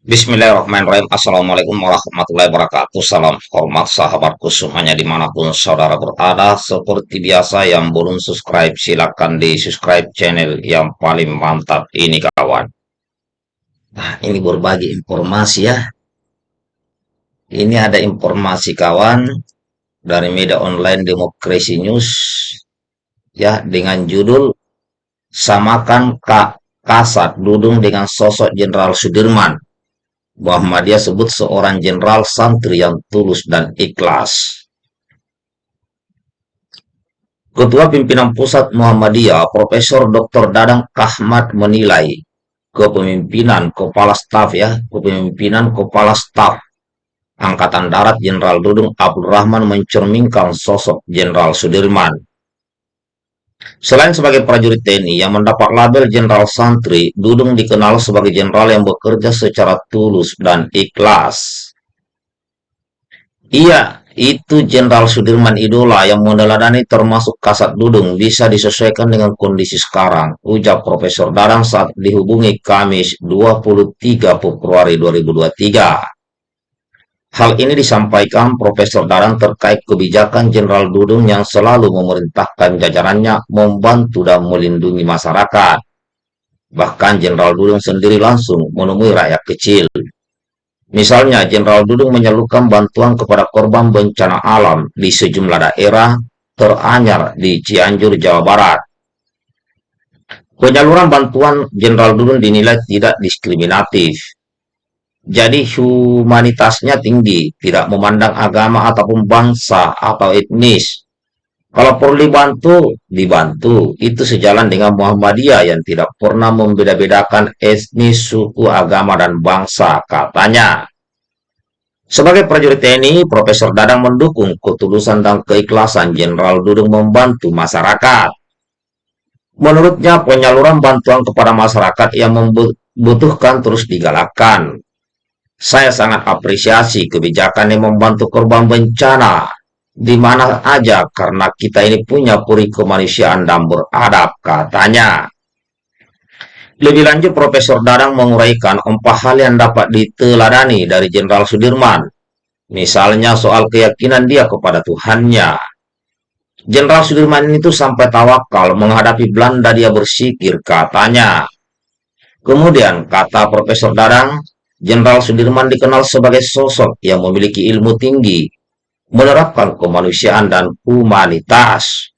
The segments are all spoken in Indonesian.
Bismillahirrahmanirrahim. Assalamualaikum warahmatullahi wabarakatuh. Salam hormat sahabatku semuanya di mana pun saudara berada. Seperti biasa yang belum subscribe silahkan di subscribe channel yang paling mantap ini kawan. Nah ini berbagi informasi ya. Ini ada informasi kawan dari media online Demokrasi News ya dengan judul samakan Kak Kasat Dudung dengan sosok Jenderal Sudirman Muhammadiyah sebut seorang jenderal santri yang tulus dan ikhlas. Ketua Pimpinan Pusat Muhammadiyah, Profesor Dr. Dadang Kahmat menilai kepemimpinan kepala staf ya, kepemimpinan kepala staf Angkatan Darat Jenderal Dudung Abdul Rahman mencerminkan sosok Jenderal Sudirman Selain sebagai prajurit TNI yang mendapat label Jenderal Santri, Dudung dikenal sebagai jenderal yang bekerja secara tulus dan ikhlas. Iya, itu Jenderal Sudirman Idola yang meneladani termasuk kasat Dudung bisa disesuaikan dengan kondisi sekarang, ujar Profesor Darang saat dihubungi Kamis 23 Februari 2023. Hal ini disampaikan Profesor Daran terkait kebijakan Jenderal Dudung yang selalu memerintahkan jajarannya membantu dan melindungi masyarakat. Bahkan Jenderal Dudung sendiri langsung menemui rakyat kecil. Misalnya, Jenderal Dudung menyalurkan bantuan kepada korban bencana alam di sejumlah daerah teranyar di Cianjur, Jawa Barat. Penyaluran bantuan Jenderal Dudung dinilai tidak diskriminatif jadi humanitasnya tinggi, tidak memandang agama ataupun bangsa atau etnis. Kalau perlu dibantu, dibantu. Itu sejalan dengan Muhammadiyah yang tidak pernah membeda-bedakan etnis, suku, agama, dan bangsa, katanya. Sebagai prajurit TNI, Profesor Dadang mendukung ketulusan dan keikhlasan Jenderal Dudung membantu masyarakat. Menurutnya, penyaluran bantuan kepada masyarakat yang membutuhkan terus digalakkan. Saya sangat apresiasi kebijakan yang membantu korban bencana di mana aja karena kita ini punya puri kemanusiaan dan beradab, katanya. Lebih lanjut, Profesor Dadang menguraikan empat hal yang dapat diteladani dari Jenderal Sudirman. Misalnya soal keyakinan dia kepada Tuhannya. Jenderal Sudirman itu sampai tawakal menghadapi Belanda dia bersikir, katanya. Kemudian, kata Profesor Dadang, Jenderal Sudirman dikenal sebagai sosok yang memiliki ilmu tinggi, menerapkan kemanusiaan dan humanitas.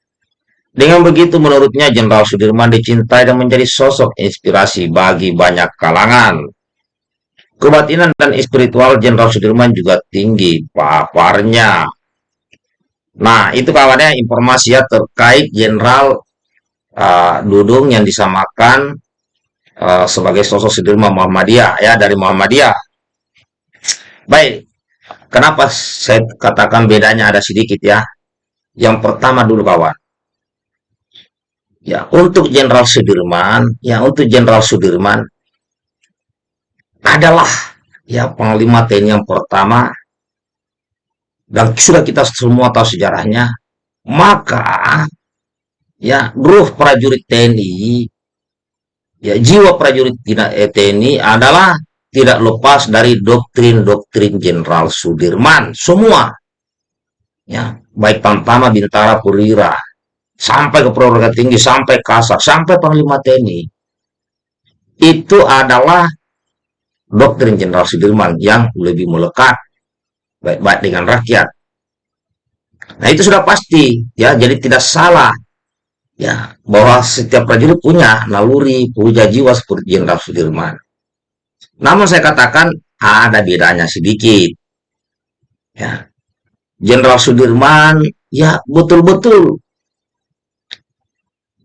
Dengan begitu, menurutnya Jenderal Sudirman dicintai dan menjadi sosok inspirasi bagi banyak kalangan. Kebatinan dan spiritual Jenderal Sudirman juga tinggi paparnya. Nah, itu kawannya informasi ya terkait Jenderal uh, Dudung yang disamakan uh, sebagai sosok Sudirman Muhammadiyah ya dari Muhammadiyah. Baik, kenapa saya katakan bedanya ada sedikit ya? Yang pertama dulu kawan. Ya, untuk Jenderal Sudirman, ya untuk Jenderal Sudirman adalah ya Panglima TNI yang pertama dan sudah kita semua tahu sejarahnya, maka ya ruh prajurit TNI Ya, jiwa prajurit TNI adalah tidak lepas dari doktrin-doktrin Jenderal Sudirman. Semua. Ya, baik Tamtama, Bintara, Purwira, sampai ke perwira tinggi, sampai Kasar, sampai Panglima TNI. Itu adalah doktrin Jenderal Sudirman yang lebih melekat baik-baik dengan rakyat. Nah, itu sudah pasti ya, jadi tidak salah ya bahwa setiap prajurit punya naluri puja jiwa seperti Jenderal Sudirman. Namun saya katakan ada bedanya sedikit. Ya. Jenderal Sudirman ya betul-betul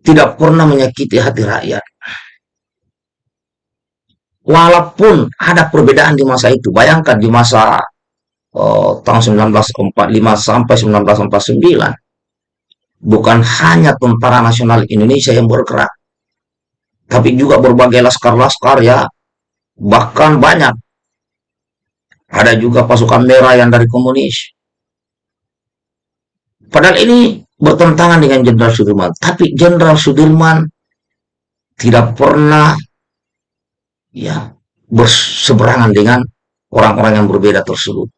tidak pernah menyakiti hati rakyat. Walaupun ada perbedaan di masa itu, bayangkan di masa oh, tahun 1945 sampai 1949 bukan hanya tentara nasional Indonesia yang bergerak, tapi juga berbagai laskar-laskar ya, bahkan banyak. Ada juga pasukan merah yang dari komunis. Padahal ini bertentangan dengan Jenderal Sudirman. Tapi Jenderal Sudirman tidak pernah ya berseberangan dengan orang-orang yang berbeda tersebut.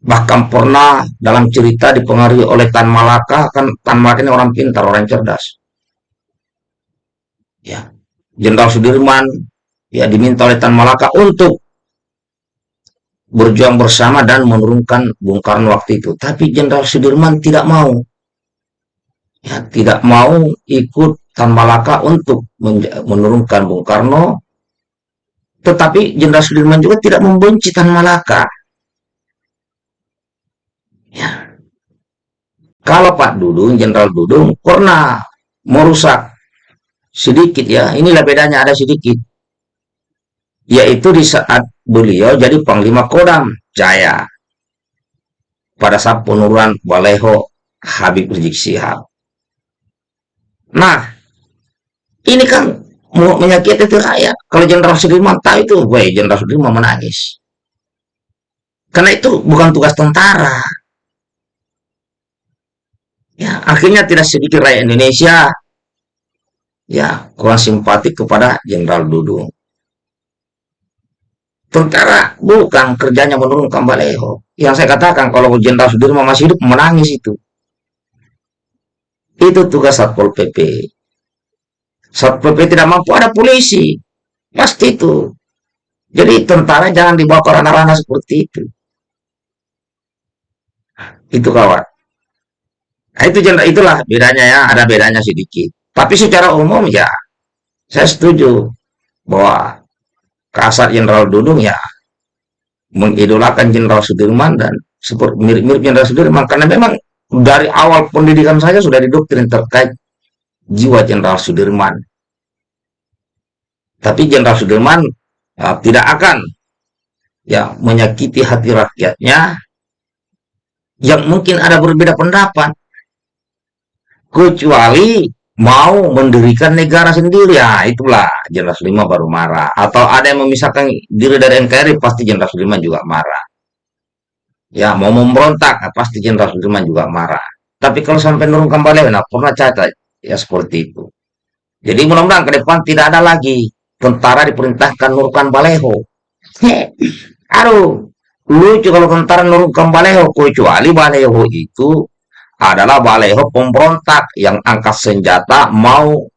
Bahkan pernah dalam cerita dipengaruhi oleh Tan Malaka, kan Tan Malaka ini orang pintar, orang cerdas. Ya, Jenderal Sudirman ya diminta oleh Tan Malaka untuk berjuang bersama dan menurunkan Bung Karno waktu itu. Tapi Jenderal Sudirman tidak mau. Ya, tidak mau ikut Tan Malaka untuk menurunkan Bung Karno. Tetapi Jenderal Sudirman juga tidak membenci Tan Malaka. Ya. Kalau Pak Dudung, Jenderal Dudung pernah merusak sedikit ya, inilah bedanya ada sedikit. Yaitu di saat beliau jadi Panglima Kodam Jaya pada saat penurunan Baleho Habib Rizik Sihab. Nah, ini kan menyakiti rakyat. Kalau Jenderal Sudirman tahu itu, weh Jenderal Sudirman menangis. Karena itu bukan tugas tentara. Ya, akhirnya tidak sedikit rakyat Indonesia ya kurang simpatik kepada Jenderal Dudung. Tentara bukan kerjanya menurunkan Baleho. Yang saya katakan kalau Jenderal Sudirman masih hidup menangis itu. Itu tugas Satpol PP. Satpol PP tidak mampu ada polisi. Pasti itu. Jadi tentara jangan dibawa ke ranah-ranah seperti itu. Itu kawan. Nah, itu itulah bedanya ya, ada bedanya sedikit. Tapi secara umum ya, saya setuju bahwa kasar Jenderal Dudung ya mengidolakan Jenderal Sudirman dan seperti mirip-mirip Jenderal Sudirman karena memang dari awal pendidikan saya sudah didoktrin terkait jiwa Jenderal Sudirman. Tapi Jenderal Sudirman ya, tidak akan ya menyakiti hati rakyatnya yang mungkin ada berbeda pendapat kecuali mau mendirikan negara sendiri. Ya itulah Jenderal Sudirman baru marah. Atau ada yang memisahkan diri dari NKRI pasti Jenderal Sudirman juga marah. Ya mau memberontak pasti Jenderal Sudirman juga marah. Tapi kalau sampai nurunkan balik nah pernah cacat. Ya seperti itu. Jadi mudah-mudahan ke depan tidak ada lagi tentara diperintahkan nurunkan baleho aduh lucu kalau tentara nurunkan baleho kecuali baleho itu adalah baleho pemberontak yang angkat senjata mau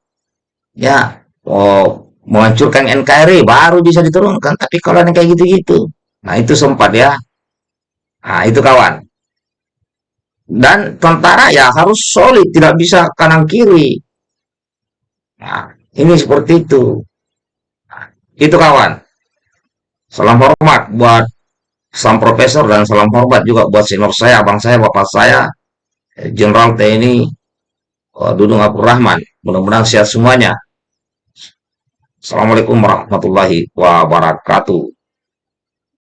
ya oh, menghancurkan NKRI baru bisa diturunkan. Tapi kalau yang kayak gitu-gitu nah itu sempat ya. Nah itu kawan. Dan tentara ya harus solid tidak bisa kanan kiri. Nah ini seperti itu. Nah, itu kawan. Salam hormat buat sang profesor dan salam hormat juga buat senior saya abang saya bapak saya Jenderal TNI Dudung Abdul Rahman. Mudah-mudahan sehat semuanya. Assalamualaikum warahmatullahi wabarakatuh.